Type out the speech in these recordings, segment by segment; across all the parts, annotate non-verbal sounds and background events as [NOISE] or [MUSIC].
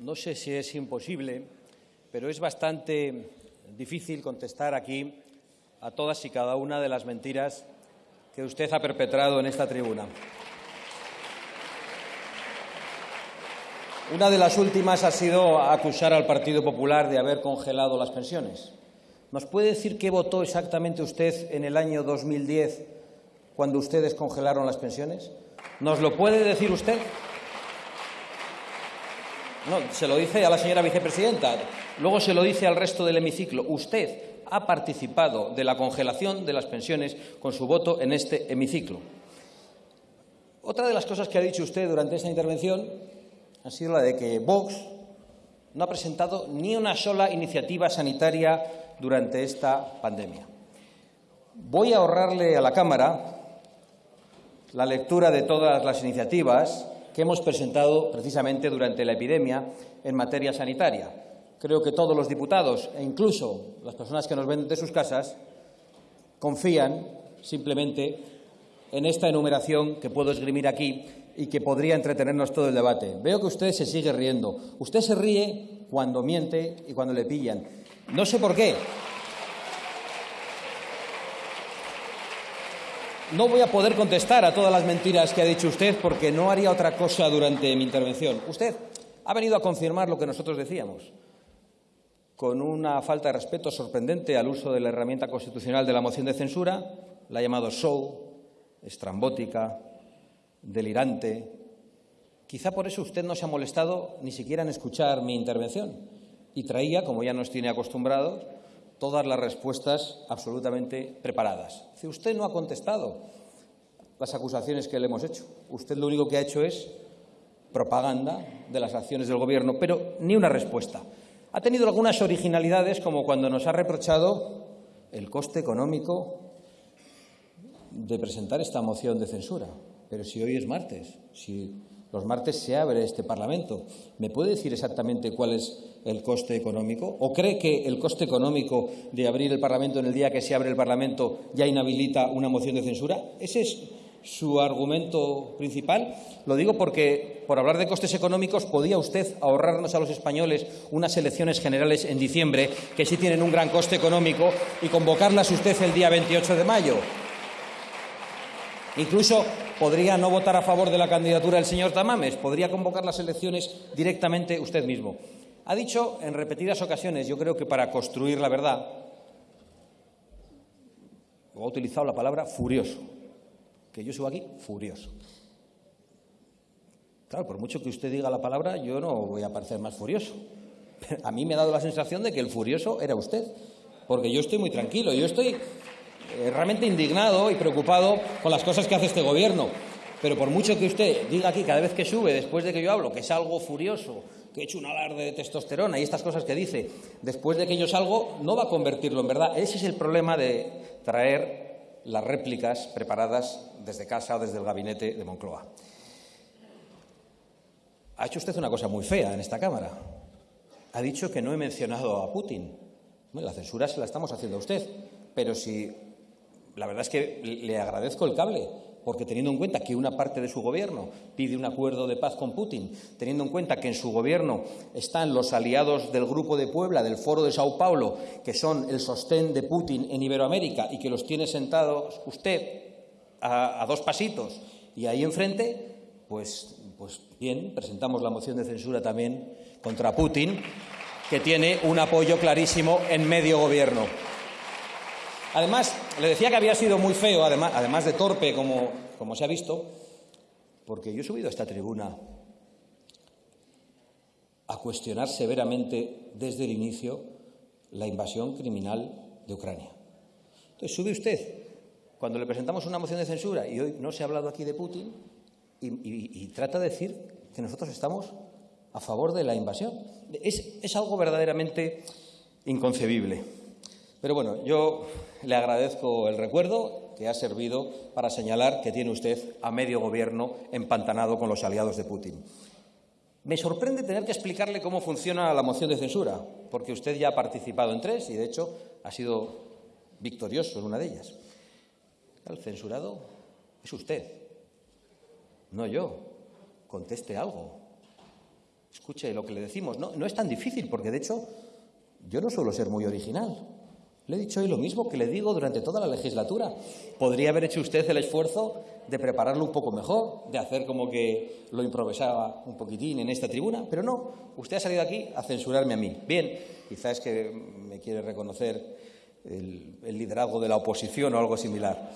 no sé si es imposible, pero es bastante difícil contestar aquí a todas y cada una de las mentiras que usted ha perpetrado en esta tribuna. Una de las últimas ha sido acusar al Partido Popular de haber congelado las pensiones. ¿Nos puede decir qué votó exactamente usted en el año 2010 cuando ustedes congelaron las pensiones? ¿Nos lo puede decir usted? No, se lo dice a la señora vicepresidenta, luego se lo dice al resto del hemiciclo. Usted ha participado de la congelación de las pensiones con su voto en este hemiciclo. Otra de las cosas que ha dicho usted durante esta intervención ha sido la de que Vox no ha presentado ni una sola iniciativa sanitaria durante esta pandemia. Voy a ahorrarle a la Cámara la lectura de todas las iniciativas que hemos presentado precisamente durante la epidemia en materia sanitaria. Creo que todos los diputados e incluso las personas que nos ven de sus casas confían simplemente en esta enumeración que puedo esgrimir aquí y que podría entretenernos todo el debate. Veo que usted se sigue riendo. Usted se ríe cuando miente y cuando le pillan. No sé por qué. No voy a poder contestar a todas las mentiras que ha dicho usted porque no haría otra cosa durante mi intervención. Usted ha venido a confirmar lo que nosotros decíamos, con una falta de respeto sorprendente al uso de la herramienta constitucional de la moción de censura, la ha llamado show, estrambótica, delirante. Quizá por eso usted no se ha molestado ni siquiera en escuchar mi intervención y traía, como ya nos tiene acostumbrados, todas las respuestas absolutamente preparadas. Si usted no ha contestado las acusaciones que le hemos hecho. Usted lo único que ha hecho es propaganda de las acciones del Gobierno, pero ni una respuesta. Ha tenido algunas originalidades, como cuando nos ha reprochado el coste económico de presentar esta moción de censura. Pero si hoy es martes, si los martes se abre este Parlamento. ¿Me puede decir exactamente cuál es el coste económico? ¿O cree que el coste económico de abrir el Parlamento en el día que se abre el Parlamento ya inhabilita una moción de censura? ¿Ese es su argumento principal? Lo digo porque, por hablar de costes económicos, podía usted ahorrarnos a los españoles unas elecciones generales en diciembre, que sí tienen un gran coste económico, y convocarlas usted el día 28 de mayo. Incluso podría no votar a favor de la candidatura del señor Tamames, podría convocar las elecciones directamente usted mismo. Ha dicho en repetidas ocasiones, yo creo que para construir la verdad, ha utilizado la palabra furioso, que yo subo aquí furioso. Claro, por mucho que usted diga la palabra, yo no voy a parecer más furioso. [LAUGHS] A mí me ha dado la sensación de que el furioso era usted, porque yo estoy muy tranquilo, yo estoy eh, realmente indignado y preocupado con las cosas que hace este Gobierno. Pero por mucho que usted diga aquí cada vez que sube, después de que yo hablo, que es algo furioso, que he hecho un alarde de testosterona y estas cosas que dice, después de que yo salgo, no va a convertirlo en verdad. Ese es el problema de traer las réplicas preparadas desde casa o desde el gabinete de Moncloa. Ha hecho usted una cosa muy fea en esta Cámara. Ha dicho que no he mencionado a Putin. La censura se la estamos haciendo a usted. Pero si la verdad es que le agradezco el cable, porque teniendo en cuenta que una parte de su gobierno pide un acuerdo de paz con Putin, teniendo en cuenta que en su gobierno están los aliados del Grupo de Puebla, del Foro de Sao Paulo, que son el sostén de Putin en Iberoamérica y que los tiene sentados usted a, dos pasitos y ahí enfrente, pues, pues bien, presentamos la moción de censura también contra Putin, que tiene un apoyo clarísimo en medio gobierno. Además, le decía que había sido muy feo, además, de torpe, como, se ha visto, porque yo he subido a esta tribuna a cuestionar severamente desde el inicio la invasión criminal de Ucrania. Entonces, sube usted, cuando le presentamos una moción de censura, y hoy no se ha hablado aquí de Putin, y, trata de decir que nosotros estamos a favor de la invasión. Es algo verdaderamente inconcebible. Pero bueno, yo le agradezco el recuerdo que ha servido para señalar que tiene usted a medio gobierno empantanado con los aliados de Putin. Me sorprende tener que explicarle cómo funciona la moción de censura, porque usted ya ha participado en tres y, de hecho, ha sido victorioso en una de ellas. El censurado es usted, no yo. Conteste algo. Escuche lo que le decimos. No, no es tan difícil, porque de hecho yo no suelo ser muy original. Le he dicho hoy lo mismo que le digo durante toda la legislatura. Podría haber hecho usted el esfuerzo de prepararlo un poco mejor, de hacer como que lo improvisaba un poquitín en esta tribuna, pero no. Usted ha salido aquí a censurarme a mí. Bien, quizás es que me quiere reconocer el, el liderazgo de la oposición o algo similar.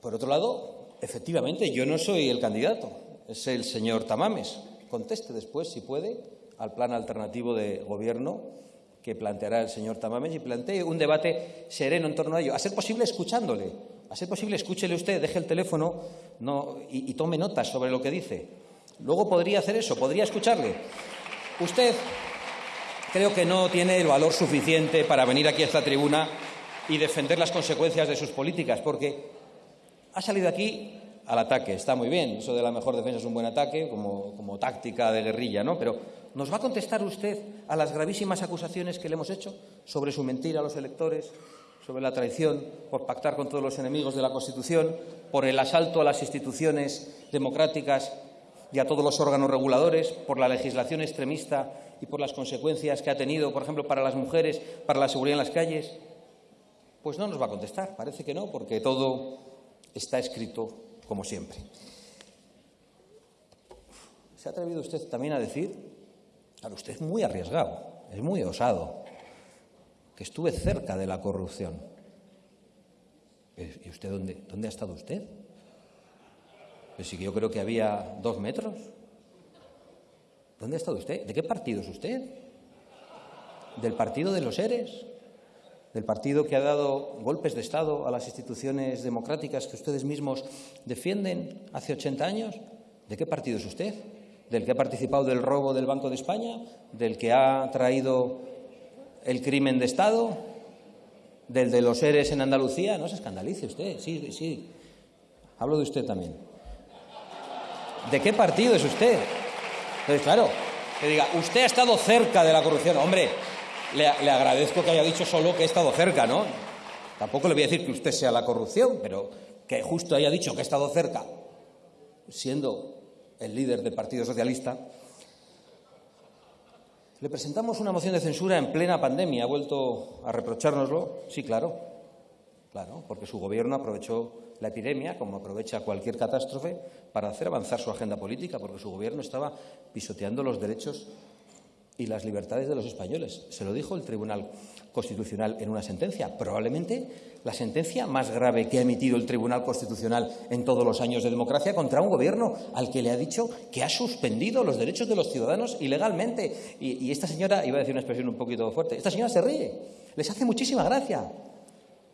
Por otro lado, efectivamente, yo no soy el candidato, es el señor Tamames. Conteste después, si puede, al plan alternativo de gobierno que planteará el señor Tamames y plantee un debate sereno en torno a ello. A ser posible, escuchándole. A ser posible, escúchele usted, deje el teléfono y, y tome notas sobre lo que dice. Luego podría hacer eso, podría escucharle. Usted creo que no tiene el valor suficiente para venir aquí a esta tribuna y defender las consecuencias de sus políticas, porque ha salido aquí al ataque. Está muy bien, eso de la mejor defensa es un buen ataque, como, como táctica de guerrilla, ¿no? Pero ¿nos va a contestar usted a las gravísimas acusaciones que le hemos hecho sobre su mentira a los electores, sobre la traición por pactar con todos los enemigos de la Constitución, por el asalto a las instituciones democráticas y a todos los órganos reguladores, por la legislación extremista y por las consecuencias que ha tenido, por ejemplo, para las mujeres, para la seguridad en las calles? Pues no nos va a contestar, parece que no, porque todo está escrito como siempre. ¿Se ha atrevido usted también a decir, claro, usted es muy arriesgado, es muy osado, que estuve cerca de la corrupción? ¿Y usted dónde, dónde ha estado usted? Pues sí que yo creo que había dos metros. ¿Dónde ha estado usted? ¿De qué partido es usted? ¿Del partido de los seres? del partido que ha dado golpes de Estado a las instituciones democráticas que ustedes mismos defienden hace 80 años? ¿De qué partido es usted? ¿Del que ha participado del robo del Banco de España? ¿Del que ha traído el crimen de Estado? ¿Del de los seres en Andalucía? No se escandalice usted, sí, sí. Hablo de usted también. ¿De qué partido es usted? Entonces, claro, que diga, usted ha estado cerca de la corrupción. Hombre, le, agradezco que haya dicho solo que he estado cerca, ¿no? Tampoco le voy a decir que usted sea la corrupción, pero que justo haya dicho que he estado cerca, siendo el líder del Partido Socialista. Le presentamos una moción de censura en plena pandemia. ¿Ha vuelto a reprochárnoslo? Sí, claro. Claro, porque su gobierno aprovechó la epidemia, como aprovecha cualquier catástrofe, para hacer avanzar su agenda política, porque su gobierno estaba pisoteando los derechos y las libertades de los españoles. Se lo dijo el Tribunal Constitucional en una sentencia, probablemente la sentencia más grave que ha emitido el Tribunal Constitucional en todos los años de democracia contra un gobierno al que le ha dicho que ha suspendido los derechos de los ciudadanos ilegalmente. Y, esta señora, iba a decir una expresión un poquito fuerte, esta señora se ríe, les hace muchísima gracia.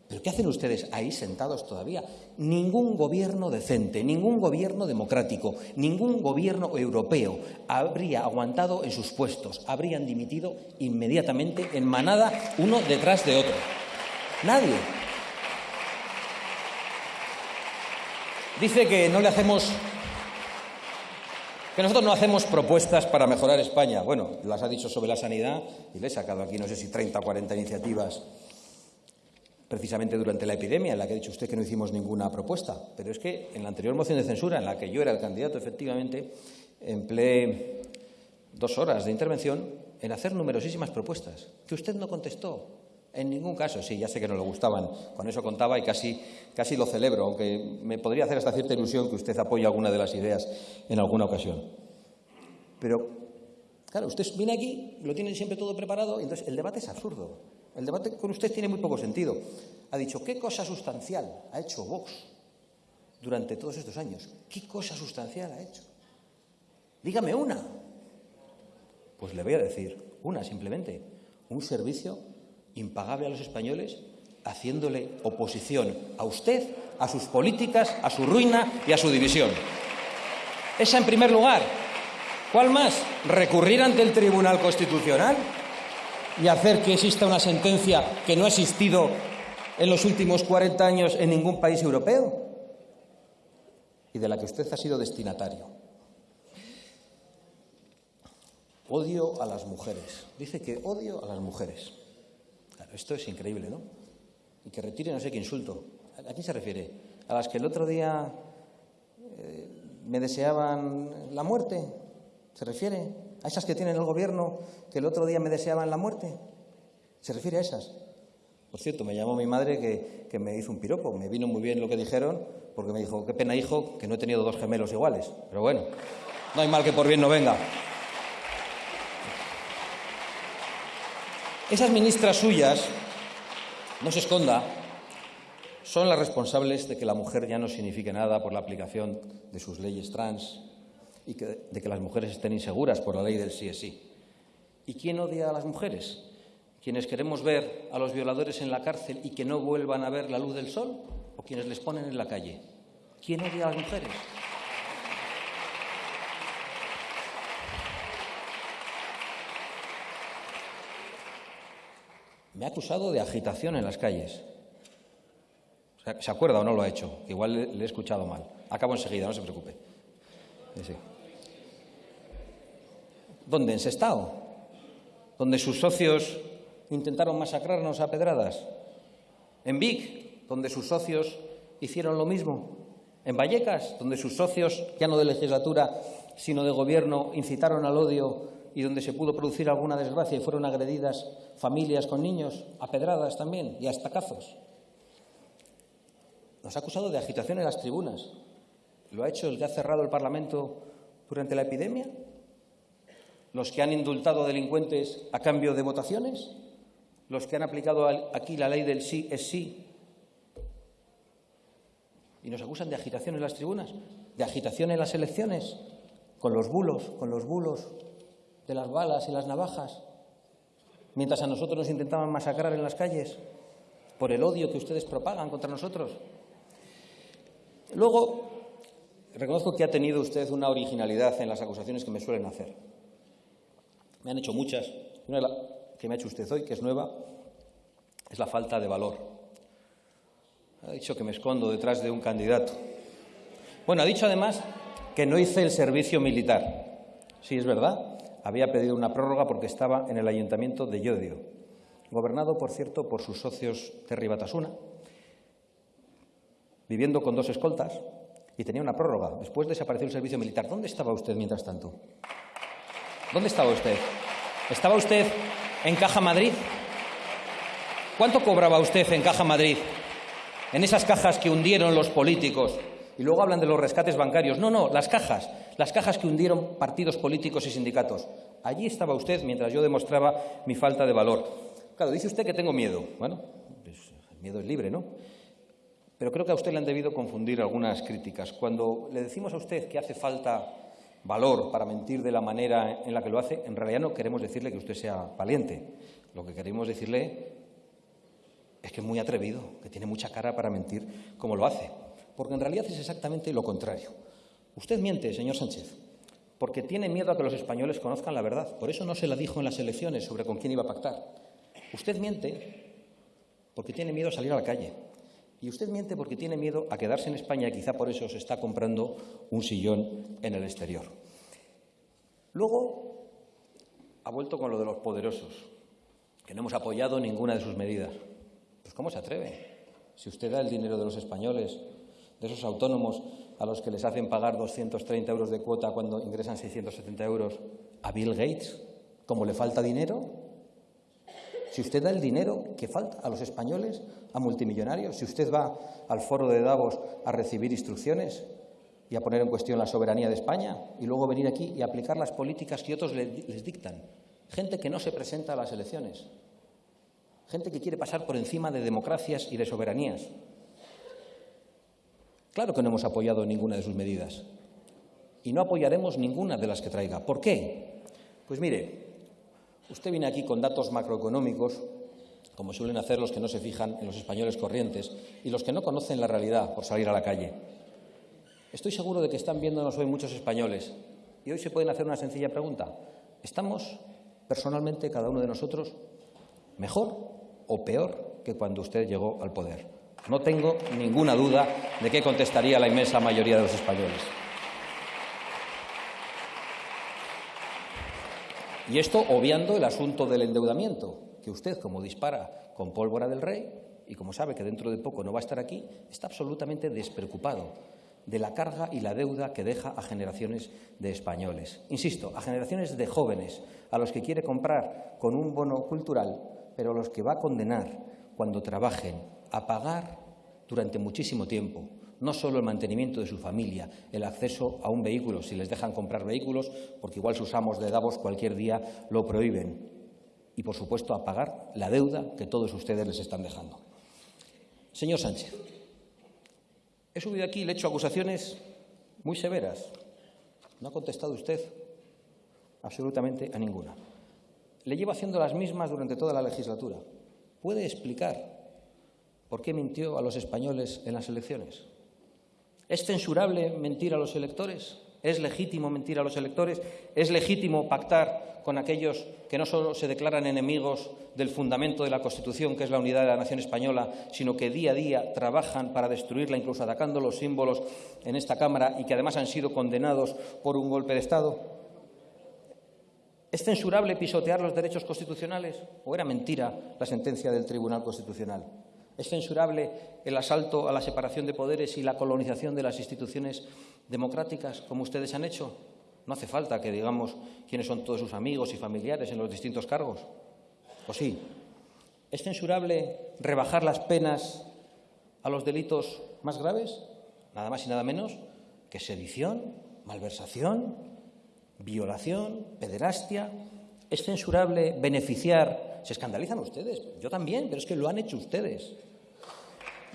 ¿Pero qué hacen ustedes ahí sentados todavía? Ningún gobierno decente, ningún gobierno democrático, ningún gobierno europeo habría aguantado en sus puestos, habrían dimitido inmediatamente en manada uno detrás de otro. Nadie. Dice que no le hacemos que nosotros no hacemos propuestas para mejorar España. Bueno, las ha dicho sobre la sanidad y le he sacado aquí no sé si 30 o 40 iniciativas precisamente durante la epidemia, en la que ha dicho usted que no hicimos ninguna propuesta. Pero es que en la anterior moción de censura, en la que yo era el candidato, efectivamente, empleé dos horas de intervención en hacer numerosísimas propuestas, que usted no contestó. En ningún caso, sí, ya sé que no le gustaban, con eso contaba y casi, casi lo celebro, aunque me podría hacer hasta cierta ilusión que usted apoye alguna de las ideas en alguna ocasión. Pero, claro, usted viene aquí, lo tiene siempre todo preparado, y entonces el debate es absurdo. El debate con usted tiene muy poco sentido. Ha dicho, ¿qué cosa sustancial ha hecho Vox durante todos estos años? ¿Qué cosa sustancial ha hecho? Dígame una. Pues le voy a decir una simplemente. Un servicio impagable a los españoles haciéndole oposición a usted, a sus políticas, a su ruina y a su división. Esa en primer lugar. ¿Cuál más? Recurrir ante el Tribunal Constitucional y hacer que exista una sentencia que no ha existido en los últimos 40 años en ningún país europeo y de la que usted ha sido destinatario. Odio a las mujeres. Dice que odio a las mujeres. Claro, esto es increíble, ¿no? Y que retire no sé qué insulto. ¿A quién se refiere? ¿A las que el otro día eh, me deseaban la muerte? ¿Se refiere a esas que tienen el gobierno que el otro día me deseaban la muerte? ¿Se refiere a esas? Por cierto, me llamó mi madre que, que, me hizo un piropo. Me vino muy bien lo que dijeron, porque me dijo, qué pena, hijo, que no he tenido dos gemelos iguales. Pero bueno, no hay mal que por bien no venga. Esas ministras suyas, no se esconda, son las responsables de que la mujer ya no signifique nada por la aplicación de sus leyes trans y de que las mujeres estén inseguras por la ley del sí es sí. ¿Y quién odia a las mujeres? ¿Quienes queremos ver a los violadores en la cárcel y que no vuelvan a ver la luz del sol? ¿O quienes les ponen en la calle? ¿Quién odia a las mujeres? Me ha acusado de agitación en las calles. ¿Se acuerda o no lo ha hecho? Igual le, he escuchado mal. Acabo enseguida, no se preocupe. Sí. ¿Dónde? ¿En Sestao? ¿Donde sus socios intentaron masacrarnos a pedradas? ¿En Vic? ¿Donde sus socios hicieron lo mismo? ¿En Vallecas? ¿Donde sus socios, ya no de legislatura, sino de gobierno, incitaron al odio y donde se pudo producir alguna desgracia y fueron agredidas familias con niños, a pedradas también y a estacazos? Nos ha acusado de agitación en las tribunas. ¿Lo ha hecho el que ha cerrado el Parlamento durante la epidemia? ¿Los que han indultado delincuentes a cambio de votaciones? ¿Los que han aplicado aquí la ley del sí es sí? Y nos acusan de agitación en las tribunas, de agitación en las elecciones, con los bulos, con los bulos de las balas y las navajas, mientras a nosotros nos intentaban masacrar en las calles por el odio que ustedes propagan contra nosotros. Luego, reconozco que ha tenido usted una originalidad en las acusaciones que me suelen hacer. Me han hecho muchas. Una que me ha hecho usted hoy, que es nueva, es la falta de valor. Ha dicho que me escondo detrás de un candidato. Bueno, ha dicho además que no hice el servicio militar. Sí, es verdad. Había pedido una prórroga porque estaba en el ayuntamiento de Llodio, gobernado, por cierto, por sus socios Terry Batasuna, viviendo con dos escoltas y tenía una prórroga. Después desapareció el servicio militar. ¿Dónde estaba usted mientras tanto? ¿Dónde estaba usted? ¿Estaba usted en Caja Madrid? ¿Cuánto cobraba usted en Caja Madrid? En esas cajas que hundieron los políticos. Y luego hablan de los rescates bancarios. No, no, las cajas. Las cajas que hundieron partidos políticos y sindicatos. Allí estaba usted mientras yo demostraba mi falta de valor. Claro, dice usted que tengo miedo. Bueno, pues el miedo es libre, ¿no? Pero creo que a usted le han debido confundir algunas críticas. Cuando le decimos a usted que hace falta valor para mentir de la manera en la que lo hace, en realidad no queremos decirle que usted sea valiente. Lo que queremos decirle es que es muy atrevido, que tiene mucha cara para mentir como lo hace. Porque en realidad es exactamente lo contrario. Usted miente, señor Sánchez, porque tiene miedo a que los españoles conozcan la verdad. Por eso no se la dijo en las elecciones sobre con quién iba a pactar. Usted miente porque tiene miedo a salir a la calle, y usted miente porque tiene miedo a quedarse en España y quizá por eso se está comprando un sillón en el exterior. Luego ha vuelto con lo de los poderosos, que no hemos apoyado ninguna de sus medidas. Pues ¿cómo se atreve? Si usted da el dinero de los españoles, de esos autónomos a los que les hacen pagar 230 euros de cuota cuando ingresan 670 euros, a Bill Gates, ¿cómo le falta dinero, si usted da el dinero que falta a los españoles, a multimillonarios, si usted va al foro de Davos a recibir instrucciones y a poner en cuestión la soberanía de España y luego venir aquí y aplicar las políticas que otros les dictan. Gente que no se presenta a las elecciones. Gente que quiere pasar por encima de democracias y de soberanías. Claro que no hemos apoyado ninguna de sus medidas. Y no apoyaremos ninguna de las que traiga. ¿Por qué? Pues mire, Usted viene aquí con datos macroeconómicos, como suelen hacer los que no se fijan en los españoles corrientes y los que no conocen la realidad por salir a la calle. Estoy seguro de que están viéndonos hoy muchos españoles y hoy se pueden hacer una sencilla pregunta. ¿Estamos, personalmente, cada uno de nosotros, mejor o peor que cuando usted llegó al poder? No tengo ninguna duda de qué contestaría la inmensa mayoría de los españoles. Y esto obviando el asunto del endeudamiento, que usted, como dispara con pólvora del rey, y como sabe que dentro de poco no va a estar aquí, está absolutamente despreocupado. de la carga y la deuda que deja a generaciones de españoles. Insisto, a generaciones de jóvenes, a los que quiere comprar con un bono cultural, pero a los que va a condenar cuando trabajen a pagar durante muchísimo tiempo no solo el mantenimiento de su familia, el acceso a un vehículo, si les dejan comprar vehículos, porque igual sus amos de Davos cualquier día lo prohíben, y, por supuesto, a pagar la deuda que todos ustedes les están dejando. Señor Sánchez, he subido aquí y le he hecho acusaciones muy severas. No ha contestado usted absolutamente a ninguna. Le llevo haciendo las mismas durante toda la legislatura. ¿Puede explicar por qué mintió a los españoles en las elecciones? ¿Es censurable mentir a los electores? ¿Es legítimo mentir a los electores? ¿Es legítimo pactar con aquellos que no solo se declaran enemigos del fundamento de la Constitución, que es la unidad de la nación española, sino que día a día trabajan para destruirla, incluso atacando los símbolos en esta Cámara y que además han sido condenados por un golpe de Estado? ¿Es censurable pisotear los derechos constitucionales o era mentira la sentencia del Tribunal Constitucional? ¿Es censurable el asalto a la separación de poderes y la colonización de las instituciones democráticas, como ustedes han hecho? No hace falta que digamos quiénes son todos sus amigos y familiares en los distintos cargos. ¿O sí? ¿Es censurable rebajar las penas a los delitos más graves? Nada más y nada menos que sedición, malversación, violación, pederastia. ¿Es censurable beneficiar? Se escandalizan ustedes, yo también, pero es que lo han hecho ustedes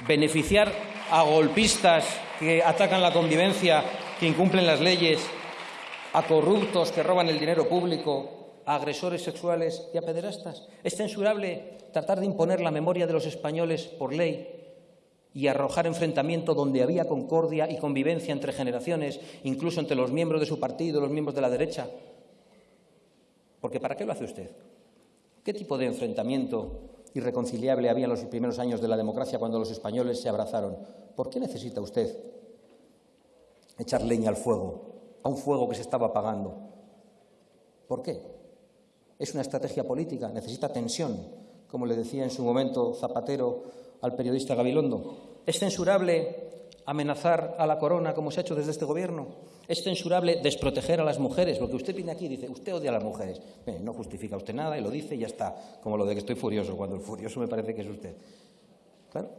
beneficiar a golpistas que atacan la convivencia, que incumplen las leyes, a corruptos que roban el dinero público, a agresores sexuales y a pederastas. Es censurable tratar de imponer la memoria de los españoles por ley y arrojar enfrentamiento donde había concordia y convivencia entre generaciones, incluso entre los miembros de su partido, los miembros de la derecha. Porque ¿para qué lo hace usted? ¿Qué tipo de enfrentamiento irreconciliable había en los primeros años de la democracia cuando los españoles se abrazaron. ¿Por qué necesita usted echar leña al fuego, a un fuego que se estaba apagando? ¿Por qué? Es una estrategia política, necesita tensión, como le decía en su momento Zapatero al periodista Gabilondo. ¿Es censurable amenazar a la corona como se ha hecho desde este Gobierno? Es censurable desproteger a las mujeres, porque usted viene aquí y dice, usted odia a las mujeres. no justifica usted nada y lo dice y ya está, como lo de que estoy furioso, cuando el furioso me parece que es usted. Claro.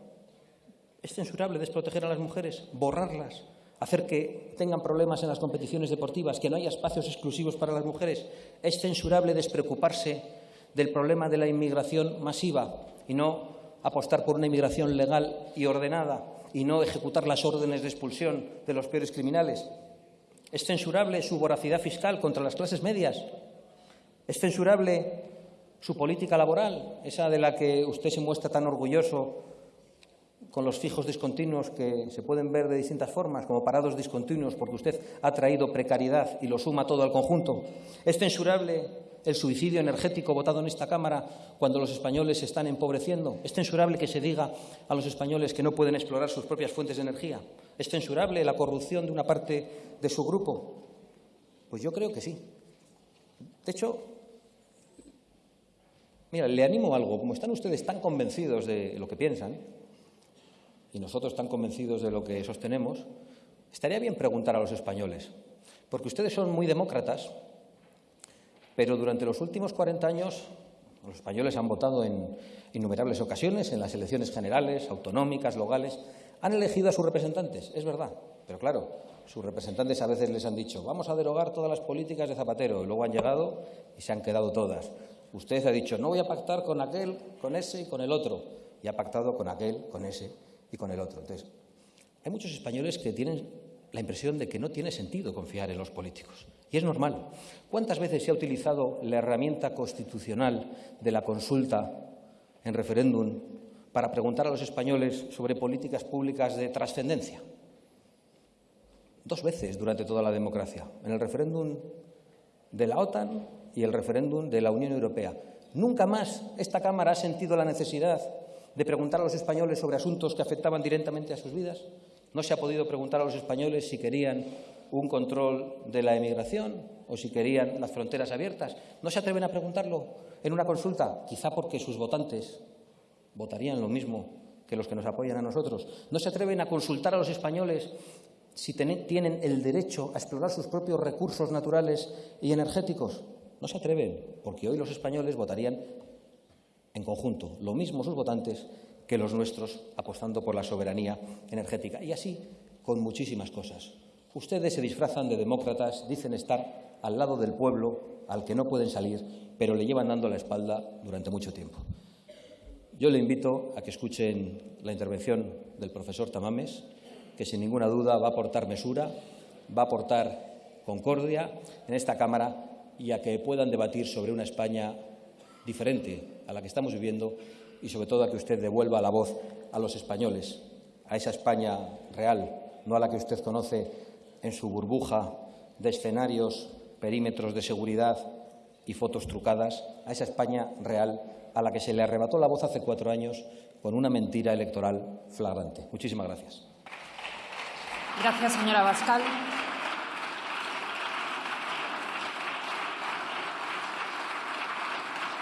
Es censurable desproteger a las mujeres, borrarlas, hacer que tengan problemas en las competiciones deportivas, que no haya espacios exclusivos para las mujeres. Es censurable despreocuparse del problema de la inmigración masiva y no apostar por una inmigración legal y ordenada y no ejecutar las órdenes de expulsión de los peores criminales. ¿Es censurable su voracidad fiscal contra las clases medias? ¿Es censurable su política laboral, esa de la que usted se muestra tan orgulloso con los fijos discontinuos que se pueden ver de distintas formas, como parados discontinuos, porque usted ha traído precariedad y lo suma todo al conjunto? ¿Es censurable el suicidio energético votado en esta Cámara cuando los españoles se están empobreciendo? ¿Es censurable que se diga a los españoles que no pueden explorar sus propias fuentes de energía? ¿Es censurable la corrupción de una parte de su grupo? Pues yo creo que sí. De hecho, mira, le animo algo. Como están ustedes tan convencidos de lo que piensan y nosotros tan convencidos de lo que sostenemos, estaría bien preguntar a los españoles, porque ustedes son muy demócratas pero durante los últimos 40 años los españoles han votado en innumerables ocasiones, en las elecciones generales, autonómicas, locales, han elegido a sus representantes, es verdad, pero claro, sus representantes a veces les han dicho vamos a derogar todas las políticas de Zapatero y luego han llegado y se han quedado todas. Usted ha dicho no voy a pactar con aquel, con ese y con el otro y ha pactado con aquel, con ese y con el otro. Entonces, hay muchos españoles que tienen la impresión de que no tiene sentido confiar en los políticos. Y es normal. ¿Cuántas veces se ha utilizado la herramienta constitucional de la consulta en referéndum para preguntar a los españoles sobre políticas públicas de trascendencia? Dos veces durante toda la democracia, en el referéndum de la OTAN y el referéndum de la Unión Europea. Nunca más esta Cámara ha sentido la necesidad de preguntar a los españoles sobre asuntos que afectaban directamente a sus vidas. No se ha podido preguntar a los españoles si querían un control de la emigración o si querían las fronteras abiertas. ¿No se atreven a preguntarlo en una consulta? Quizá porque sus votantes votarían lo mismo que los que nos apoyan a nosotros. ¿No se atreven a consultar a los españoles si tienen el derecho a explorar sus propios recursos naturales y energéticos? No se atreven, porque hoy los españoles votarían en conjunto, lo mismo sus votantes que los nuestros, apostando por la soberanía energética. Y así con muchísimas cosas. Ustedes se disfrazan de demócratas, dicen estar al lado del pueblo, al que no pueden salir, pero le llevan dando la espalda durante mucho tiempo. Yo le invito a que escuchen la intervención del profesor Tamames, que sin ninguna duda va a aportar mesura, va a aportar concordia en esta Cámara y a que puedan debatir sobre una España diferente a la que estamos viviendo y, sobre todo, a que usted devuelva la voz a los españoles, a esa España real, no a la que usted conoce en su burbuja de escenarios, perímetros de seguridad y fotos trucadas, a esa España real a la que se le arrebató la voz hace cuatro años con una mentira electoral flagrante. Muchísimas gracias. Gracias, señora Bascal.